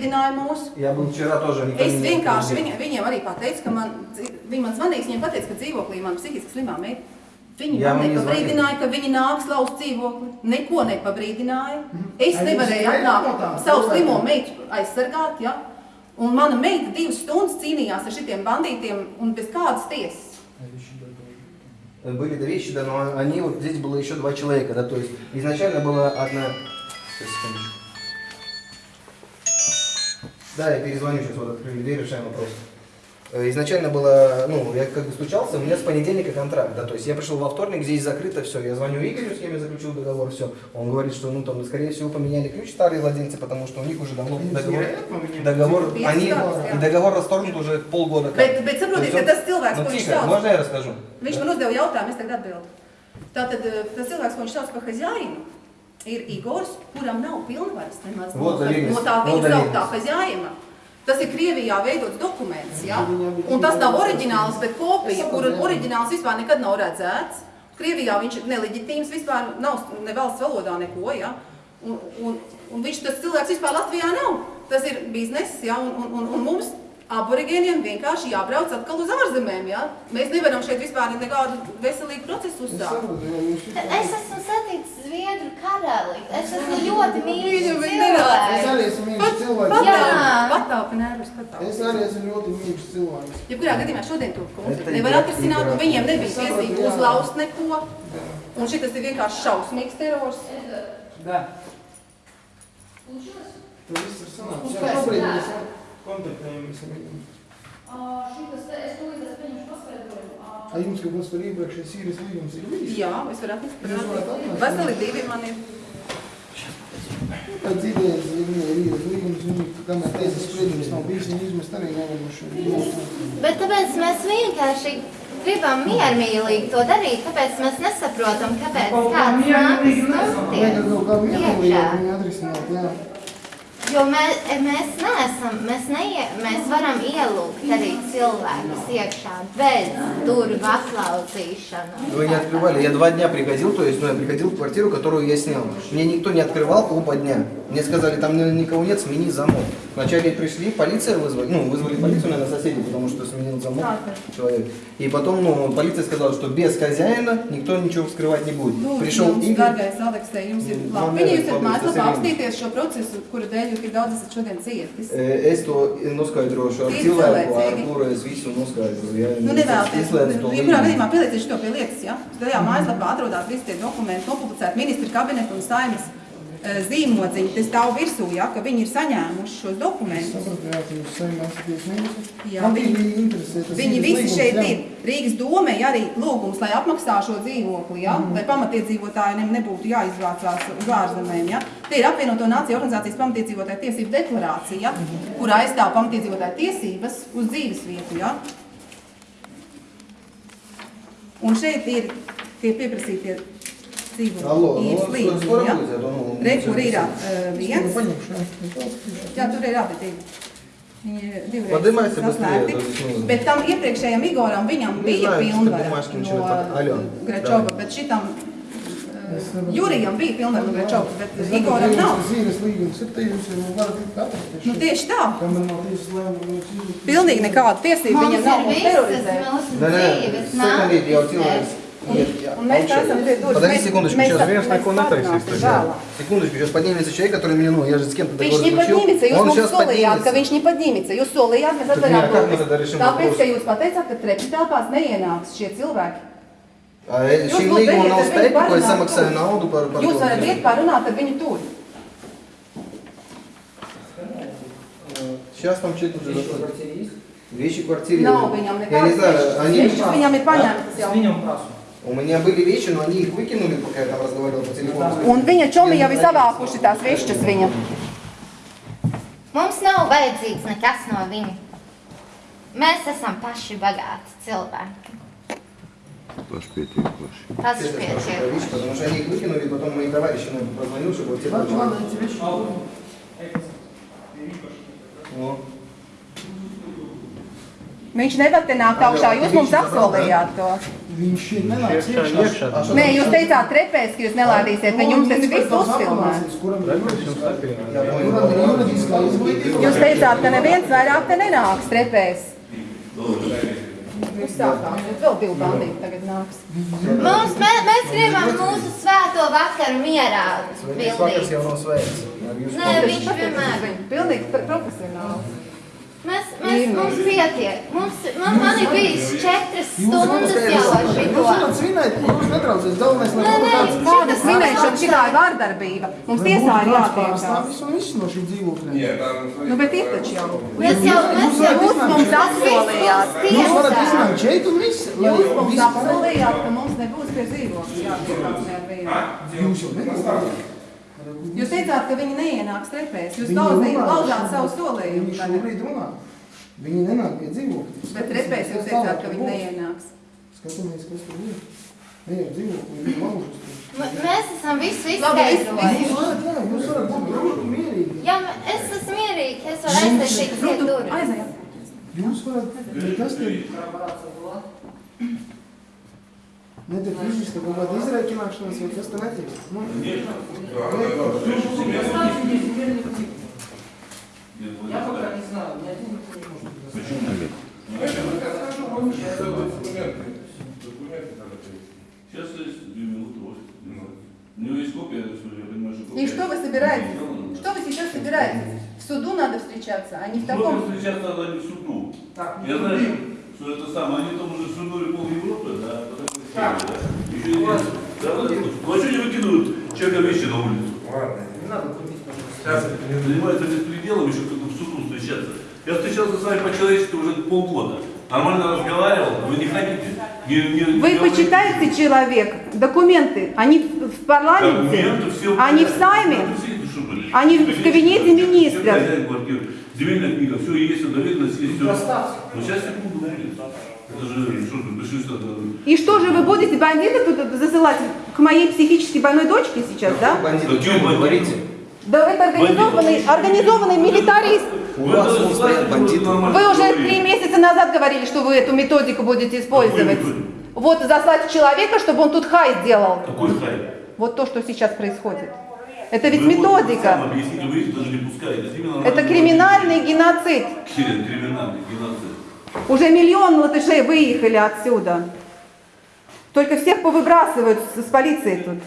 Zināja mūs. Я был вчера тоже. никто Es не- vienkārši viņa, viņiem arī pateicu, ka man, viņi man zvanīs, viņiem pateica, ka dzīvoklī man psihiski slimā meita. Viņi Jā, man viņi nepabrīdināja, ka viņi nāks lauzt dzīvokli. Neko nepabrīdināja. Es Ai, nevarēju jūs atnākt spējat savu no tā slimo cilvēka? meitu aizsargāt, ja? Un mana meita divas stundas cīnījās ar šitiem bandītiem un bez kādas tiesas. Были две вещи, да, но они вот здесь было еще два человека, да, то есть изначально была одна... Сейчас, секундочку. Да, я перезвоню сейчас, вот открыли дверь, решаем вопрос. Э, Изначально было, ну, я как бы стучался, у меня с понедельника контракт, да, то есть я пришел во вторник, здесь закрыто все, я звоню Игорю, с кем я заключил договор, все. Он говорит, что, ну, там, скорее всего, поменяли ключ старые владельцы, потому что у них уже давно договор, договор, они, и договор расторгнут уже полгода. Bet, bet saprotiet, ka tas cilvēks, Ну, ko viņš тихо, sauc, можно я расскажу? viņš man uzdeva jautājumu, es tagad atbildu. Tātad tas cilvēks, ko viņš sauc par hazjāinu, ir Igors, kuram nav pilnvaras nemaz no, tā viņa sauktā hazjājuma. Tas ir Krievijā veidots dokuments, ja? un tas nav oriģināls, bet kopija, kuru oriģināls vispār nekad nav redzēts. Krievijā viņš ir neleģitīms, vispār nav ne valsts valodā neko, ja? un, un, un viņš tas cilvēks vispār Latvijā nav. Tas ir bizness, ja? un, un, un, un mums aborigēniem vienkārši jābrauc atkal uz ārzemēm, ja? Mēs nevaram šeit vispār nekādu veselīgu procesu uzsākt. Es esmu Zviedru karali. Es esmu ļoti mīļš viņi Es cilvēks. arī esmu mīļš cilvēks. Jā. Patāpi nervus, patāpi. Es arī esmu ļoti mīļš cilvēks. Jebkurā gadījumā šodien to konfliktu nevar atrisināt, un viņiem nebija tiesīgi Jā. uzlaust neko. Un šitas ir vienkārši šausmīgs terors. Да. Tur viss ir sanāks. Jā, šobrīd mēs kontaktējamies ar viņiem. Šitas, es tūlīt es pieņemšu paskaidrojumu. A jums kaut kas par iepriekšējais īres līgums ir bijis? Jā, es varu atnest? Veseli divi man ir. Pēc idejas, ja viņai ir īres līgums, viņi, kamēr tiesas spriedums nav bijis, viņi izmest arī nevar no šo līgumu. Bet tāpēc mēs vienkārši gribam miermīlīgi to darīt, tāpēc mēs nesaprotam, kāpēc kāds miermīlīgi nākas nesanāk. Vajag kaut kā iekšā. viņu atrisināt, jā. Jo mēs, mēs neesam, mēs, neie, mēs varam ielūgt arī cilvēkus iekšā bez durvju atlauzīšanas. Вы не открывали. Я два дня приходил, то есть, ну, я приходил в квартиру, которую я снял. Мне никто не открывал оба дня. Мне сказали, там ни- никого нет, смени замок. Вначале пришли, полиция вызвали, ну, вызвали полицию, наверное, соседи, потому что сменил замок человек. И потом, ну, полиция сказала, что без хозяина никто ничего вскрывать не будет. Lūdzu, Prишел jums, Игорь, dārgais Aleksei, jums ir Mm, labi. man Viņa jūs nevajag varat paldies, tas mājaslapā ir apstīties šo procesu, kura dēļ jūs tik daudz esat šodien cietis. э, es to noskaidrošu ar Ir cilvēku, ar cilvēcīgi. kuru es visu noskaidroju. Ja, Nu, es nevēlaties. izslēdzu to Jebkurā līgumu. gadījumā pielieciet šo pie lietas, ja? Tajā mājaslapā atrodās visi tie dokumenti, nopublicēti ministra kabineta un saimas eh, zīmodziņi. Tas stāv virsū, ja, ka viņi ir saņēmuši šos dokumentus. Sapratu, jā, jūs saimē esat tiesnieks. Jā, viņi- interesē tas Viņi visi līgums, šeit jā. ir. Rīgas domē arī lūgums, lai apmaksā šo dzīvokli, ja? Mhm. lai pamatiedzīvotājiem nebūtu jāizvācās uz ārzemēm. Ja? Te ir apvienoto nāciju organizācijas pamatiedzīvotāju tiesību deklarācija, kurā aizstāv pamatiedzīvotāju tiesības uz dzīves vietu. Ja? Un šeit ir tie pieprasītie dzīvo ir slīņa. Ja? Re, kur ir viens. Jā, tur ir abi divi. Viņi divreiz saslēgti. Bet tam iepriekšējam Igoram viņam bija pilnvara no Gračova, bet šitam Jurijam bija pilnvara no Gračova, bet Igoram nav. Zīves līgums ir tie, jūs jau varat atrast. Nu tieši tā. Pilnīgi nekāda tiesība viņam nav un terorizē. Nē, nē, sekundīt jau cilvēks. dzīves секундите, я вот делаю. nākotnē. Нет, я- Un mēs молчать. esam pie durvis. Подожди Mēs- секундочку, mēs- сейчас. mēs parunāsim vēlāk. Секундочку, сейчас поднимется человек, который мне, ну, я же с кем-то Viņš договор заключил. nepodņīmica, jūs Он mums сейчас solījāt, ka поднимется. viņš nepodņīmica. Jūs solījāt, mēs Так, atverām jā, kā mēs durvis. tad darīsim Tāpēc, вопрос? ka jūs pateicāt, ka trepes telpās neienāks šie cilvēki. А э, Jūs šim lūdzu, līgumam ejiet nav ar viņu spēka, ko es parunāt samaksāju tur. naudu par, par Jūs to. varat iet parunāt ar viņu tur. Сейчас там человек уже заходит. Вещи в квартире. Nav viņam Я не nekādas знаю, они... Viņš viņam ir paņemtas jau. Сменим прасу. У меня были вещи, но они их выкинули, пока я там разговаривал по телефону. Un viņa čomi jau ir savākuši tās višķas viņa. Mums nav vajadzīgs nekas no viņa. Mēs esam paši bagāti cilvēki. Пошпеть, Tas Это ir хорошая pietiekami. вещь, потому что они их выкинули, потом мои товарищи ну, позвонил, чтобы вот те Ладно, получили. ладно, эти вещи. Ну, Viņš nevar te nākt augšā, jūs mums apsolījāt to. Viņš nenāks iekšā. Nē, jūs teicāt trepēs, ka jūs nelādīsiet, ka jums tas viss uzfilmēts. Ir ir? Jūs teicāt, ka neviens vairāk te nenāks trepēs. Jūs sākām, bet vēl divi bandīti tagad nāks. Mums, mē, mēs gribam mūsu svēto vakaru mierā Svētais vakars jau pildīt. Nē, viņš vienmēr. Pilnīgi pro- profesionāli. Mēs, mēs, mums pietiek. Mums, man, man ir bijis četras Jūs stundas jau ar Jūs šito. varat svinēt, jūs netraucēs. Galvenais, lai nē, kāds Kāda svinēšana, šitā ir vārdarbība. Mums tiesā ir jātiekās. pārstāvis un viss no šī dzīvokļa. Nu, bet ir taču jau. Mēs jau, mēs jau Jūs mums apsolījāt. Jūs varat tiesā. iznākt šeit un viss. Jūs mums apsolījāt, ka mums nebūs pie dzīvokļa jātiekās. Jūs jau netraucējat. Jūs teicāt, ka viņi neienāks trepēs. Jūs Viņi laužāt savu Viņi solījumu. tagad. šobrīd runā. Viņi nenāk pie dzīvokļa. Bet trepēs jūs teicāt, ka viņi neienāks. Skatāmies, kas tur ir. Ejam dzīvokļi, viņi laužas Mēs esam visu izskaidrojuši. Jūs varat, būt un mierīgi. Jā, es esmu mierīgi, es varu aiztaisīt pie durvīm. Jūs varat, bet kas tur? Netiek izvista kaut kāda izreikināšanās, vai kas tur netiek? Nu, Сейчас есть две минуты, вот. У него есть копия, я понимаю, что копия. И что вы собираетесь? Что вы сейчас собираетесь? В суду надо встречаться, а не в таком... встречаться надо не в суду. Я знаю, что это самое, они там уже свернули пол Европы, да, по да. Еще и нет. Да, да, ну а что не выкидывают человека вещи на улицу? Занимаются беспределом, еще как в суду встречаться. Я встречался с вами по-человечески уже полгода. Нормально разговаривал, вы не хотите. Не, не, Вы не почитайте человек, документы, они в парламенте, Документы все они в сайме, Они в кабинете квартиры. Земельная книга, все есть, доверенность есть, все. Ну сейчас секунду Это что. И что же вы будете бандитов тут засылать к моей психически больной дочке сейчас, да? Бандиты, о чем вы говорите? Да это организованный, организованный милитарист. У вас вон стоят бандиты. Вы уже три месяца назад говорили, что вы эту методику будете использовать. Вот заслать человека, чтобы он тут хай сделал. Какой хай? Вот то, что сейчас происходит. Это ведь Вы методика. вы даже не пускаете. Это говорить. криминальный геноцид. Криминальный геноцид. Уже миллион латышей выехали отсюда. Только всех повыбрасывают с полицией тут.